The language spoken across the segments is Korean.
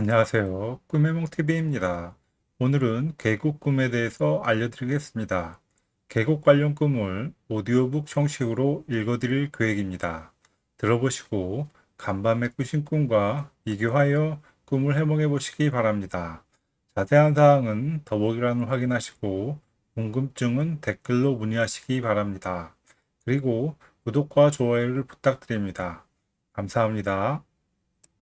안녕하세요. 꿈해몽TV입니다. 오늘은 계곡 꿈에 대해서 알려드리겠습니다. 계곡 관련 꿈을 오디오북 형식으로 읽어드릴 계획입니다. 들어보시고 간밤에 꾸신 꿈과 비교하여 꿈을 해몽해 보시기 바랍니다. 자세한 사항은 더보기란을 확인하시고 궁금증은 댓글로 문의하시기 바랍니다. 그리고 구독과 좋아요를 부탁드립니다. 감사합니다.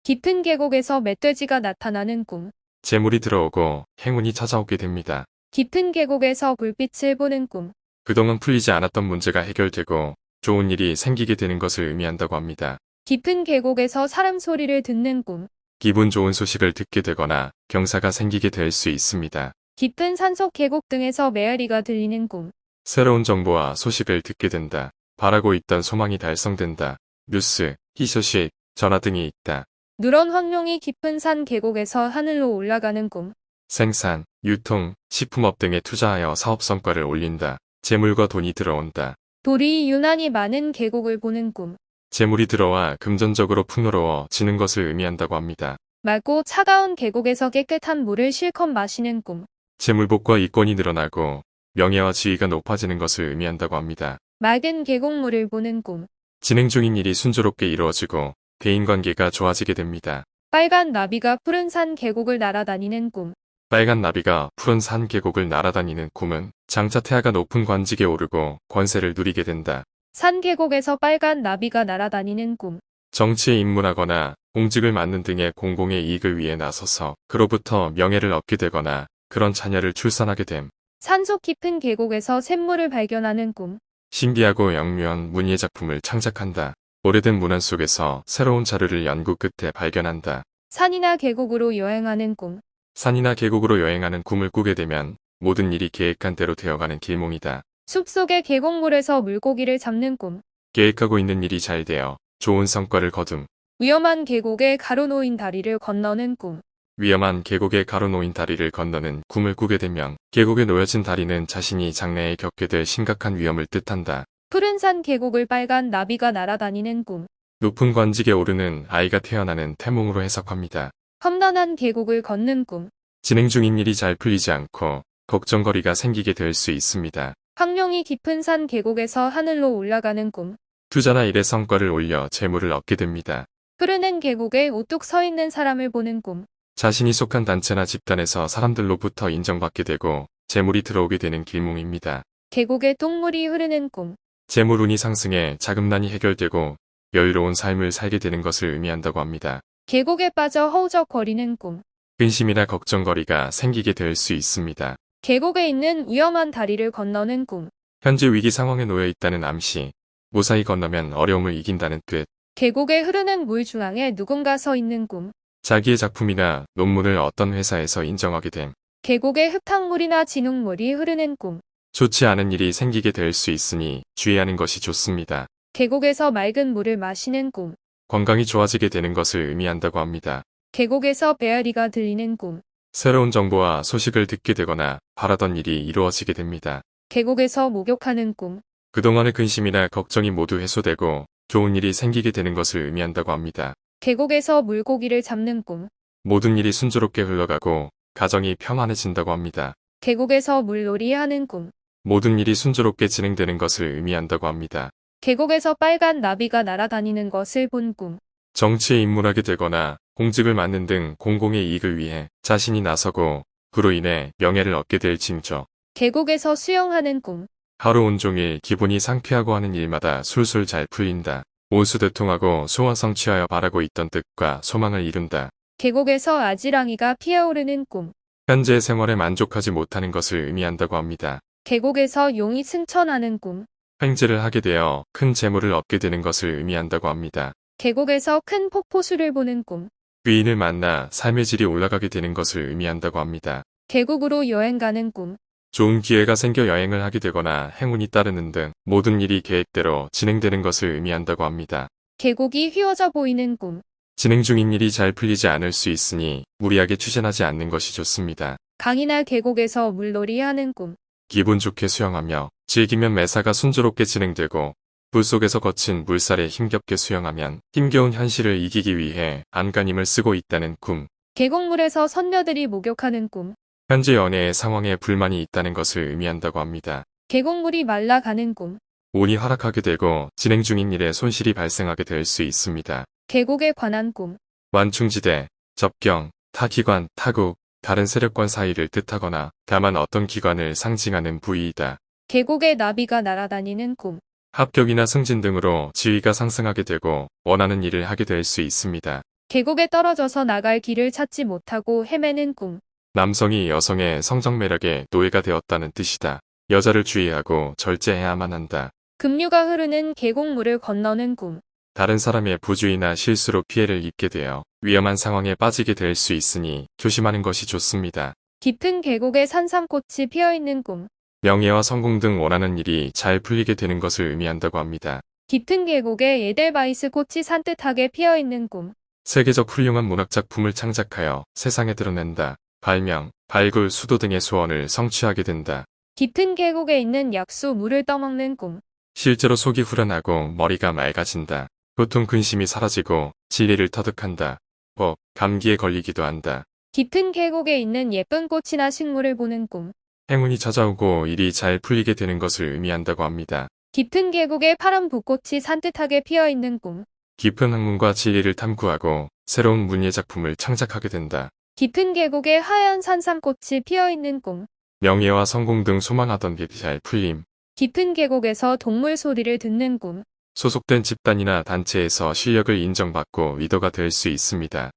깊은 계곡에서 멧돼지가 나타나는 꿈. 재물이 들어오고 행운이 찾아오게 됩니다. 깊은 계곡에서 불빛을 보는 꿈. 그동안 풀리지 않았던 문제가 해결되고 좋은 일이 생기게 되는 것을 의미한다고 합니다. 깊은 계곡에서 사람 소리를 듣는 꿈. 기분 좋은 소식을 듣게 되거나 경사가 생기게 될 수 있습니다. 깊은 산속 계곡 등에서 메아리가 들리는 꿈. 새로운 정보와 소식을 듣게 된다. 바라고 있던 소망이 달성된다. 뉴스, 희소식, 전화 등이 있다. 누런 황룡이 깊은 산 계곡에서 하늘로 올라가는 꿈. 생산, 유통, 식품업 등에 투자하여 사업 성과를 올린다. 재물과 돈이 들어온다. 돌이 유난히 많은 계곡을 보는 꿈. 재물이 들어와 금전적으로 풍요로워지는 것을 의미한다고 합니다. 맑고 차가운 계곡에서 깨끗한 물을 실컷 마시는 꿈. 재물복과 이권이 늘어나고 명예와 지위가 높아지는 것을 의미한다고 합니다. 맑은 계곡물을 보는 꿈. 진행 중인 일이 순조롭게 이루어지고 대인관계가 좋아지게 됩니다. 빨간 나비가 푸른 산 계곡을 날아다니는 꿈. 빨간 나비가 푸른 산 계곡을 날아다니는 꿈은 장차 태아가 높은 관직에 오르고 권세를 누리게 된다. 산 계곡에서 빨간 나비가 날아다니는 꿈. 정치에 입문하거나 공직을 맡는 등의 공공의 이익을 위해 나서서 그로부터 명예를 얻게 되거나 그런 자녀를 출산하게 됨. 산속 깊은 계곡에서 샘물을 발견하는 꿈. 신비하고 영묘한 문예 작품을 창작한다. 오래된 문안 속에서 새로운 자료를 연구 끝에 발견한다. 산이나 계곡으로 여행하는 꿈. 산이나 계곡으로 여행하는 꿈을 꾸게 되면 모든 일이 계획한 대로 되어가는 길몽이다. 숲속의 계곡물에서 물고기를 잡는 꿈. 계획하고 있는 일이 잘 되어 좋은 성과를 거둠. 위험한 계곡에 가로놓인 다리를 건너는 꿈. 위험한 계곡에 가로놓인 다리를 건너는 꿈을 꾸게 되면 계곡에 놓여진 다리는 자신이 장래에 겪게 될 심각한 위험을 뜻한다. 푸른 산 계곡을 빨간 나비가 날아다니는 꿈. 높은 관직에 오르는 아이가 태어나는 태몽으로 해석합니다. 험난한 계곡을 걷는 꿈. 진행 중인 일이 잘 풀리지 않고 걱정거리가 생기게 될 수 있습니다. 황룡이 깊은 산 계곡에서 하늘로 올라가는 꿈. 투자나 일의 성과를 올려 재물을 얻게 됩니다. 흐르는 계곡에 우뚝 서 있는 사람을 보는 꿈. 자신이 속한 단체나 집단에서 사람들로부터 인정받게 되고 재물이 들어오게 되는 길몽입니다. 계곡에 똥물이 흐르는 꿈. 재물운이 상승해 자금난이 해결되고 여유로운 삶을 살게 되는 것을 의미한다고 합니다. 계곡에 빠져 허우적거리는 꿈. 근심이나 걱정거리가 생기게 될 수 있습니다. 계곡에 있는 위험한 다리를 건너는 꿈. 현재 위기 상황에 놓여 있다는 암시, 무사히 건너면 어려움을 이긴다는 뜻, 계곡에 흐르는 물 중앙에 누군가 서 있는 꿈. 자기의 작품이나 논문을 어떤 회사에서 인정하게 됨, 계곡에 흙탕물이나 진흙물이 흐르는 꿈. 좋지 않은 일이 생기게 될 수 있으니 주의하는 것이 좋습니다. 계곡에서 맑은 물을 마시는 꿈. 건강이 좋아지게 되는 것을 의미한다고 합니다. 계곡에서 배아리가 들리는 꿈. 새로운 정보와 소식을 듣게 되거나 바라던 일이 이루어지게 됩니다. 계곡에서 목욕하는 꿈. 그동안의 근심이나 걱정이 모두 해소되고 좋은 일이 생기게 되는 것을 의미한다고 합니다. 계곡에서 물고기를 잡는 꿈. 모든 일이 순조롭게 흘러가고 가정이 평안해진다고 합니다. 계곡에서 물놀이 하는 꿈. 모든 일이 순조롭게 진행되는 것을 의미한다고 합니다. 계곡에서 빨간 나비가 날아다니는 것을 본 꿈. 정치에 입문하게 되거나 공직을 맡는 등 공공의 이익을 위해 자신이 나서고 그로 인해 명예를 얻게 될 징조. 계곡에서 수영하는 꿈. 하루 온종일 기분이 상쾌하고 하는 일마다 술술 잘 풀린다. 온수대통하고 소원 성취하여 바라고 있던 뜻과 소망을 이룬다. 계곡에서 아지랑이가 피어오르는 꿈. 현재 생활에 만족하지 못하는 것을 의미한다고 합니다. 계곡에서 용이 승천하는 꿈. 횡재를 하게 되어 큰 재물을 얻게 되는 것을 의미한다고 합니다. 계곡에서 큰 폭포수를 보는 꿈. 귀인을 만나 삶의 질이 올라가게 되는 것을 의미한다고 합니다. 계곡으로 여행 가는 꿈. 좋은 기회가 생겨 여행을 하게 되거나 행운이 따르는 등 모든 일이 계획대로 진행되는 것을 의미한다고 합니다. 계곡이 휘어져 보이는 꿈. 진행 중인 일이 잘 풀리지 않을 수 있으니 무리하게 추진하지 않는 것이 좋습니다. 강이나 계곡에서 물놀이 하는 꿈. 기분 좋게 수영하며 즐기면 매사가 순조롭게 진행되고 물 속에서 거친 물살에 힘겹게 수영하면 힘겨운 현실을 이기기 위해 안간힘을 쓰고 있다는 꿈. 계곡물에서 선녀들이 목욕하는 꿈. 현재 연애의 상황에 불만이 있다는 것을 의미한다고 합니다. 계곡물이 말라가는 꿈. 운이 하락하게 되고 진행 중인 일에 손실이 발생하게 될 수 있습니다. 계곡에 관한 꿈. 완충지대, 접경, 타기관, 타국, 다른 세력권 사이를 뜻하거나 다만 어떤 기관을 상징하는 부위이다. 계곡에 나비가 날아다니는 꿈. 합격이나 승진 등으로 지위가 상승하게 되고 원하는 일을 하게 될 수 있습니다. 계곡에 떨어져서 나갈 길을 찾지 못하고 헤매는 꿈. 남성이 여성의 성적 매력에 노예가 되었다는 뜻이다. 여자를 주의하고 절제해야만 한다. 급류가 흐르는 계곡물을 건너는 꿈. 다른 사람의 부주의나 실수로 피해를 입게 되어 위험한 상황에 빠지게 될 수 있으니 조심하는 것이 좋습니다. 깊은 계곡에 산삼꽃이 피어있는 꿈. 명예와 성공 등 원하는 일이 잘 풀리게 되는 것을 의미한다고 합니다. 깊은 계곡에 에델바이스 꽃이 산뜻하게 피어있는 꿈. 세계적 훌륭한 문학작품을 창작하여 세상에 드러낸다. 발명, 발굴, 수도 등의 소원을 성취하게 된다. 깊은 계곡에 있는 약수 물을 떠먹는 꿈. 실제로 속이 후련하고 머리가 맑아진다. 고통 근심이 사라지고 진리를 터득한다. 법, 감기에 걸리기도 한다. 깊은 계곡에 있는 예쁜 꽃이나 식물을 보는 꿈. 행운이 찾아오고 일이 잘 풀리게 되는 것을 의미한다고 합니다. 깊은 계곡에 파란 붓꽃이 산뜻하게 피어있는 꿈. 깊은 학문과 진리를 탐구하고 새로운 문예 작품을 창작하게 된다. 깊은 계곡에 하얀 산삼꽃이 피어있는 꿈. 명예와 성공 등 소망하던 일이 잘 풀림. 깊은 계곡에서 동물 소리를 듣는 꿈. 소속된 집단이나 단체에서 실력을 인정받고 리더가 될 수 있습니다.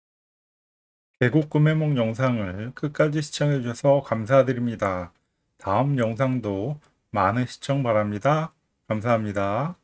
계곡 꿈해몽 영상을 끝까지 시청해 주셔서 감사드립니다. 다음 영상도 많은 시청 바랍니다. 감사합니다.